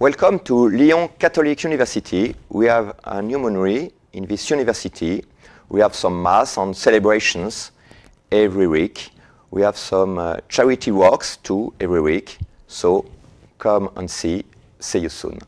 Welcome to Lyon Catholic University. We have a new monary in this university. We have some mass and celebrations every week. We have some uh, charity walks too every week. So come and see. See you soon.